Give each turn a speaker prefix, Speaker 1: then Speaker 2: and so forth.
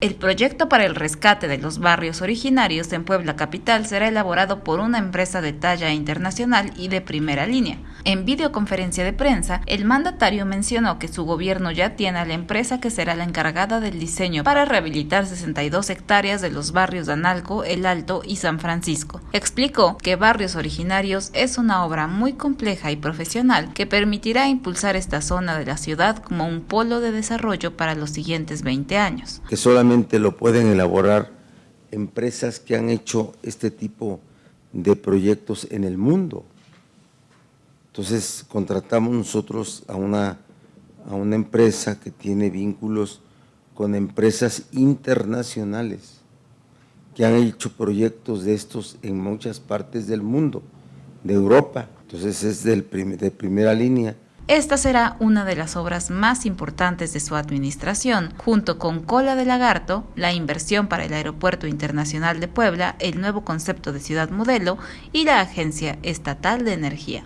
Speaker 1: El proyecto para el rescate de los barrios originarios en Puebla Capital será elaborado por una empresa de talla internacional y de primera línea. En videoconferencia de prensa, el mandatario mencionó que su gobierno ya tiene a la empresa que será la encargada del diseño para rehabilitar 62 hectáreas de los barrios de Analco, El Alto y San Francisco. Explicó que Barrios Originarios es una obra muy compleja y profesional que permitirá impulsar esta zona de la ciudad como un polo de desarrollo para los siguientes 20 años.
Speaker 2: Lo pueden elaborar empresas que han hecho este tipo de proyectos en el mundo. Entonces contratamos nosotros a una, a una empresa que tiene vínculos con empresas internacionales que han hecho proyectos de estos en muchas partes del mundo, de Europa. Entonces es de primera línea
Speaker 1: esta será una de las obras más importantes de su administración, junto con Cola de Lagarto, la inversión para el Aeropuerto Internacional de Puebla, el nuevo concepto de ciudad modelo y la Agencia Estatal de Energía.